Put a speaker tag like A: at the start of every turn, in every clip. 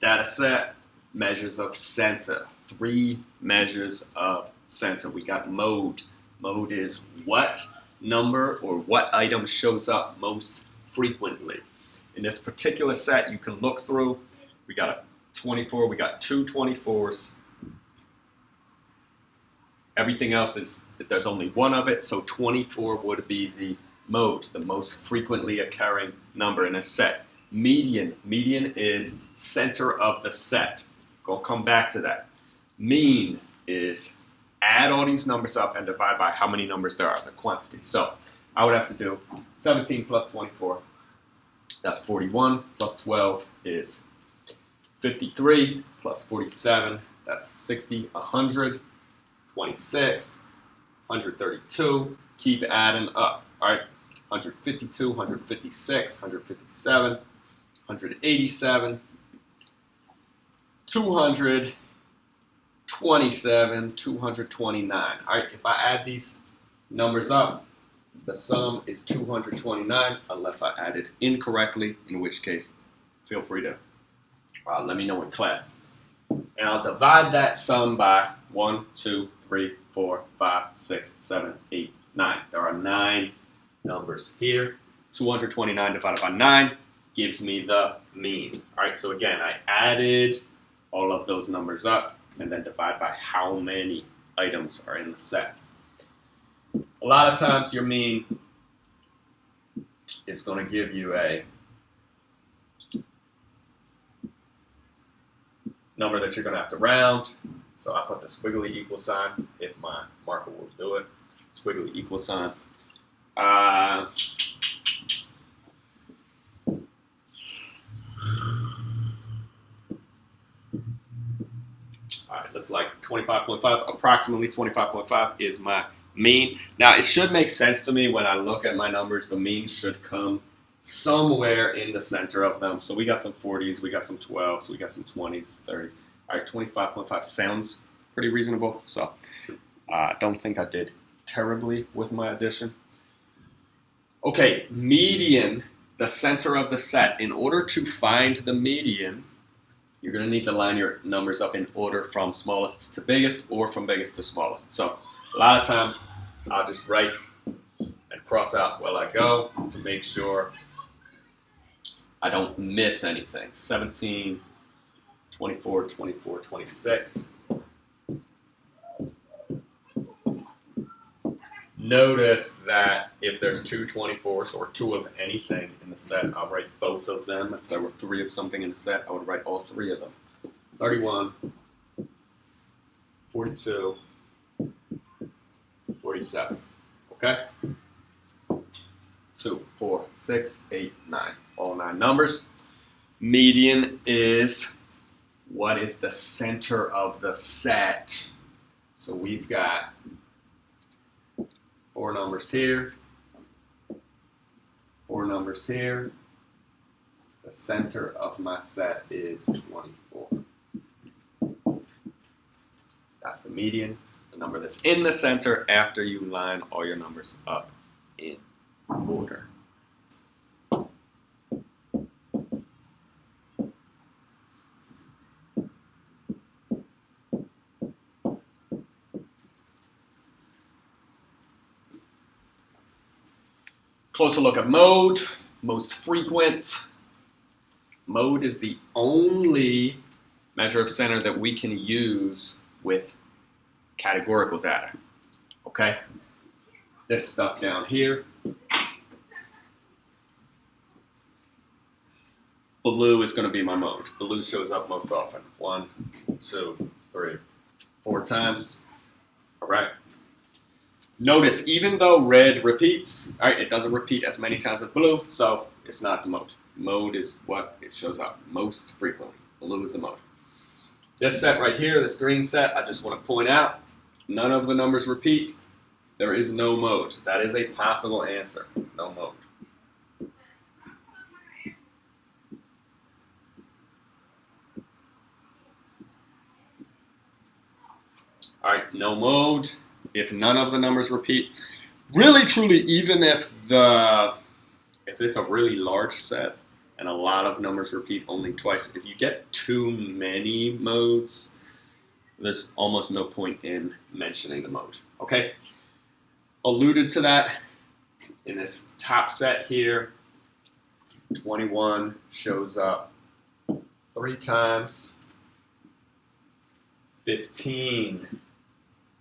A: data set, measures of center. Three measures of center. We got mode. Mode is what number or what item shows up most frequently. In this particular set, you can look through. We got a 24, we got two 24s. Everything else is, that there's only one of it, so 24 would be the mode, the most frequently occurring number in a set. Median, median is center of the set. Go come back to that. Mean is add all these numbers up and divide by how many numbers there are, the quantity. So I would have to do 17 plus 24, that's 41, plus 12 is 53, plus 47, that's 60, 100, 26, 132, keep adding up, all right? 152, 156, 157, 187, 227, 229. All right, if I add these numbers up, the sum is 229 unless I added incorrectly, in which case, feel free to uh, let me know in class. And I'll divide that sum by 1, 2, 3, 4, 5, 6, 7, 8, 9. There are nine numbers here. 229 divided by 9 gives me the mean. All right, so again, I added all of those numbers up and then divide by how many items are in the set. A lot of times your mean is going to give you a number that you're going to have to round. So I put the squiggly equal sign if my marker will do it. Squiggly equal sign. Uh, all right, looks like 25.5, approximately 25.5 is my mean. Now, it should make sense to me when I look at my numbers. The mean should come somewhere in the center of them. So we got some 40s, we got some 12s, we got some 20s, 30s. All right, 25.5 sounds pretty reasonable. So I uh, don't think I did terribly with my addition. Okay, median, the center of the set. In order to find the median, you're going to need to line your numbers up in order from smallest to biggest or from biggest to smallest. So a lot of times I'll just write and cross out while I go to make sure I don't miss anything. 17, 24, 24, 26. Notice that if there's two 24s or two of anything in the set, I'll write both of them. If there were three of something in the set, I would write all three of them. 31, 42, 47. Okay? Two, four, six, eight, nine. All nine numbers. Median is what is the center of the set. So we've got four numbers here, four numbers here. The center of my set is 24. That's the median, the number that's in the center after you line all your numbers up in order. Closer look at mode, most frequent. Mode is the only measure of center that we can use with categorical data. Okay? This stuff down here. Blue is going to be my mode. Blue shows up most often. One, two, three, four times. All. Notice, even though red repeats, right, it doesn't repeat as many times as blue, so it's not the mode. Mode is what it shows up most frequently. Blue is the mode. This set right here, this green set, I just want to point out, none of the numbers repeat. There is no mode. That is a possible answer. No mode. All right, no mode if none of the numbers repeat. Really, truly, even if the if it's a really large set and a lot of numbers repeat only twice. If you get too many modes, there's almost no point in mentioning the mode. Okay? Alluded to that in this top set here. 21 shows up three times. 15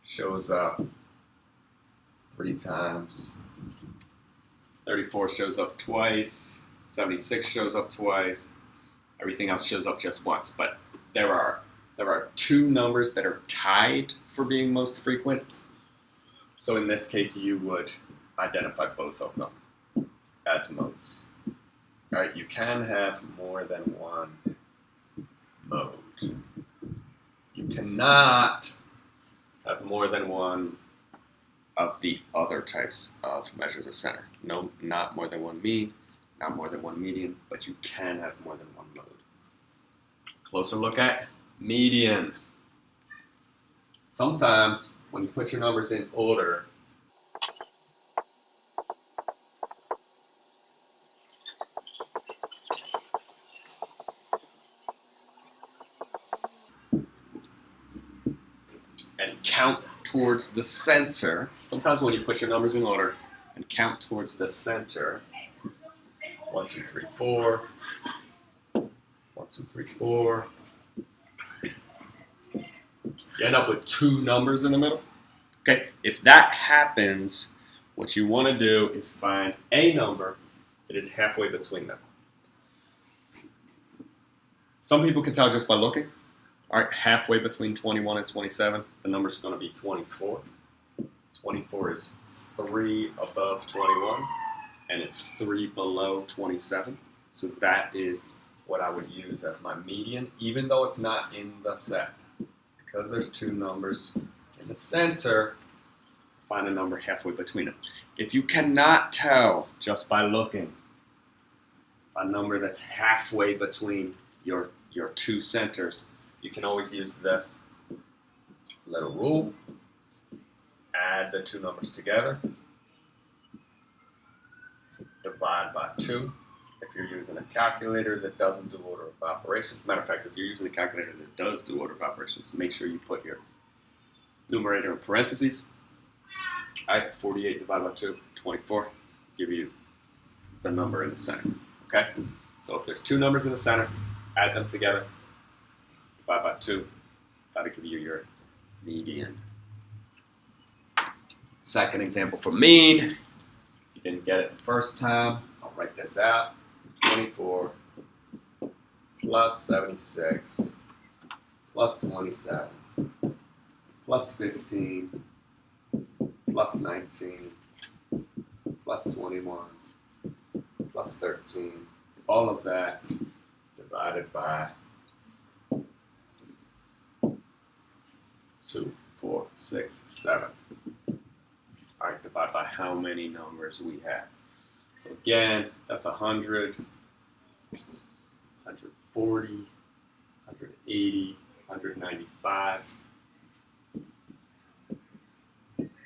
A: shows up three times. 34 shows up twice. 76 shows up twice. Everything else shows up just once. But there are there are two numbers that are tied for being most frequent. So in this case, you would identify both of them as modes. All right, you can have more than one mode. You cannot have more than one of the other types of measures of center. No, not more than one mean, not more than one median, but you can have more than one mode. Closer look at median. Sometimes when you put your numbers in order, and count towards the center. Sometimes when you put your numbers in order and count towards the center, one, two, three, four, one, two, three, four, you end up with two numbers in the middle. Okay, if that happens, what you want to do is find a number that is halfway between them. Some people can tell just by looking. All right, halfway between 21 and 27, the number is going to be 24. 24 is 3 above 21, and it's 3 below 27. So that is what I would use as my median, even though it's not in the set because there's two numbers in the center, find a number halfway between them. If you cannot tell just by looking a number that's halfway between your, your two centers, you can always use this little rule. Add the two numbers together. Divide by 2 if you're using a calculator that doesn't do order of operations. Matter of fact, if you're using a calculator that does do order of operations, make sure you put your numerator in parentheses. All right, 48 divided by 2, 24, give you the number in the center. Okay? So if there's two numbers in the center, add them together, by 2, that'll give you your median. Second example for mean. If you didn't get it the first time, I'll write this out. 24 plus 76 plus 27 plus 15 plus 19 plus 21 plus 13. All of that divided by 2, 4, 6, 7. All right, divide by how many numbers we have. So again, that's 100, 140, 180, 195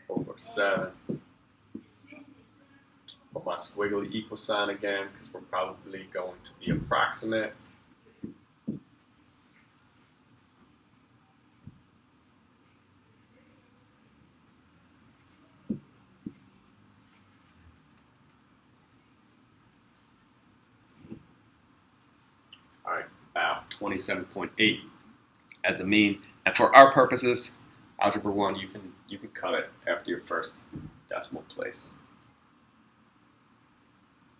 A: over 7. Put my squiggly equal sign again because we're probably going to be approximate. All right, about 27.8 as a mean. And for our purposes, algebra one, you can you can cut it after your first decimal place.